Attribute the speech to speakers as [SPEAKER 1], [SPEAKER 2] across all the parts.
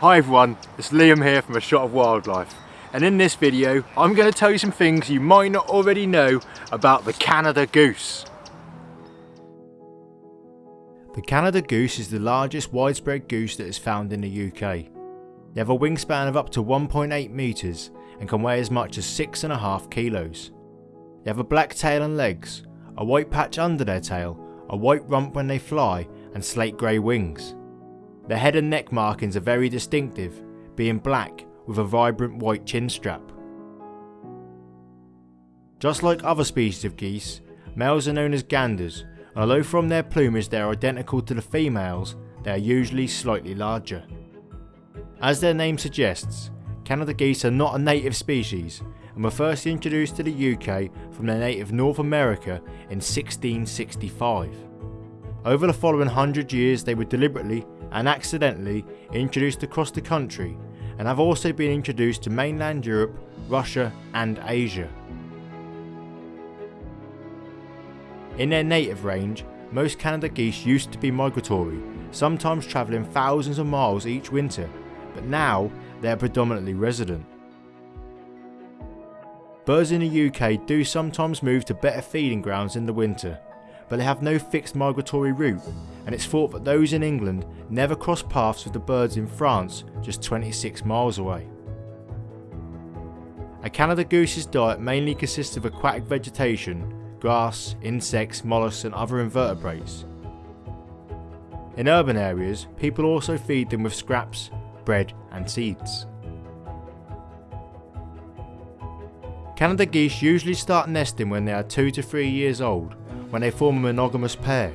[SPEAKER 1] Hi everyone, it's Liam here from A Shot of Wildlife and in this video I'm going to tell you some things you might not already know about the Canada goose. The Canada goose is the largest widespread goose that is found in the UK. They have a wingspan of up to 1.8 metres and can weigh as much as 6.5 kilos. They have a black tail and legs, a white patch under their tail, a white rump when they fly and slate grey wings. Their head and neck markings are very distinctive, being black with a vibrant white chin strap. Just like other species of geese, males are known as ganders, and although from their plumage they are identical to the females, they are usually slightly larger. As their name suggests, Canada geese are not a native species and were first introduced to the UK from their native North America in 1665. Over the following hundred years they were deliberately and accidentally introduced across the country and have also been introduced to mainland Europe, Russia and Asia. In their native range, most Canada geese used to be migratory, sometimes travelling thousands of miles each winter, but now they are predominantly resident. Birds in the UK do sometimes move to better feeding grounds in the winter, but they have no fixed migratory route and it's thought that those in England never cross paths with the birds in France just 26 miles away. A Canada goose's diet mainly consists of aquatic vegetation, grass, insects, mollusks and other invertebrates. In urban areas, people also feed them with scraps, bread and seeds. Canada geese usually start nesting when they are 2 to 3 years old when they form a monogamous pair.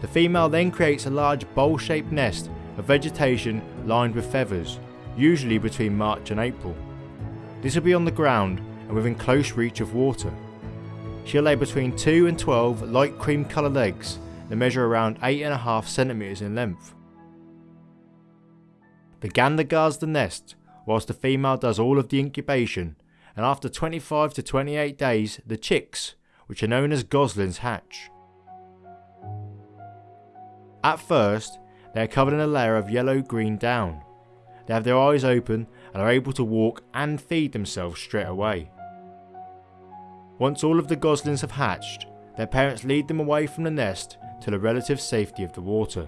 [SPEAKER 1] The female then creates a large bowl-shaped nest of vegetation lined with feathers, usually between March and April. This will be on the ground and within close reach of water. She'll lay between 2 and 12 light cream coloured eggs that measure around 8.5 centimetres in length. The gander guards the nest whilst the female does all of the incubation and after 25 to 28 days the chicks which are known as goslings hatch. At first, they are covered in a layer of yellow-green down. They have their eyes open and are able to walk and feed themselves straight away. Once all of the goslings have hatched, their parents lead them away from the nest to the relative safety of the water.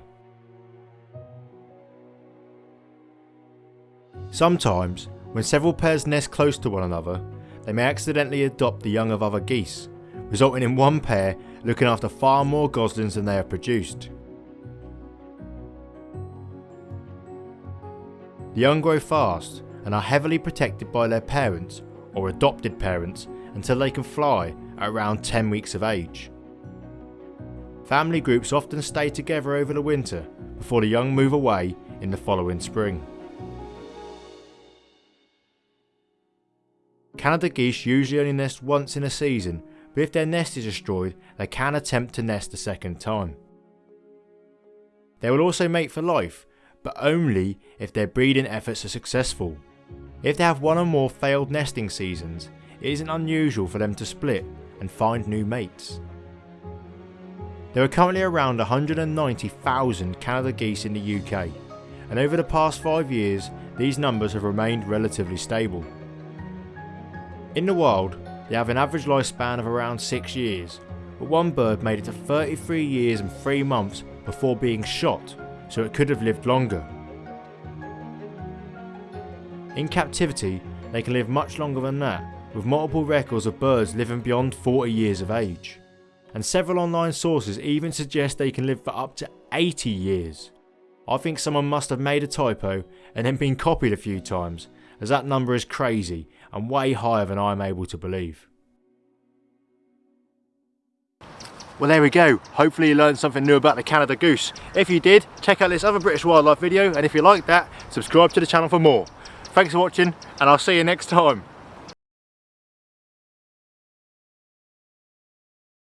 [SPEAKER 1] Sometimes, when several pairs nest close to one another, they may accidentally adopt the young of other geese, resulting in one pair looking after far more goslings than they have produced. The young grow fast and are heavily protected by their parents or adopted parents until they can fly at around 10 weeks of age. Family groups often stay together over the winter before the young move away in the following spring. Canada geese usually only nest once in a season but if their nest is destroyed, they can attempt to nest a second time. They will also mate for life, but only if their breeding efforts are successful. If they have one or more failed nesting seasons, it isn't unusual for them to split and find new mates. There are currently around 190,000 Canada geese in the UK, and over the past 5 years these numbers have remained relatively stable. In the wild, they have an average lifespan of around 6 years, but one bird made it to 33 years and 3 months before being shot, so it could have lived longer. In captivity, they can live much longer than that, with multiple records of birds living beyond 40 years of age. And several online sources even suggest they can live for up to 80 years. I think someone must have made a typo and then been copied a few times, as that number is crazy and way higher than I am able to believe. Well there we go, hopefully you learned something new about the Canada goose. If you did, check out this other British wildlife video and if you like that, subscribe to the channel for more. Thanks for watching and I'll see you next time.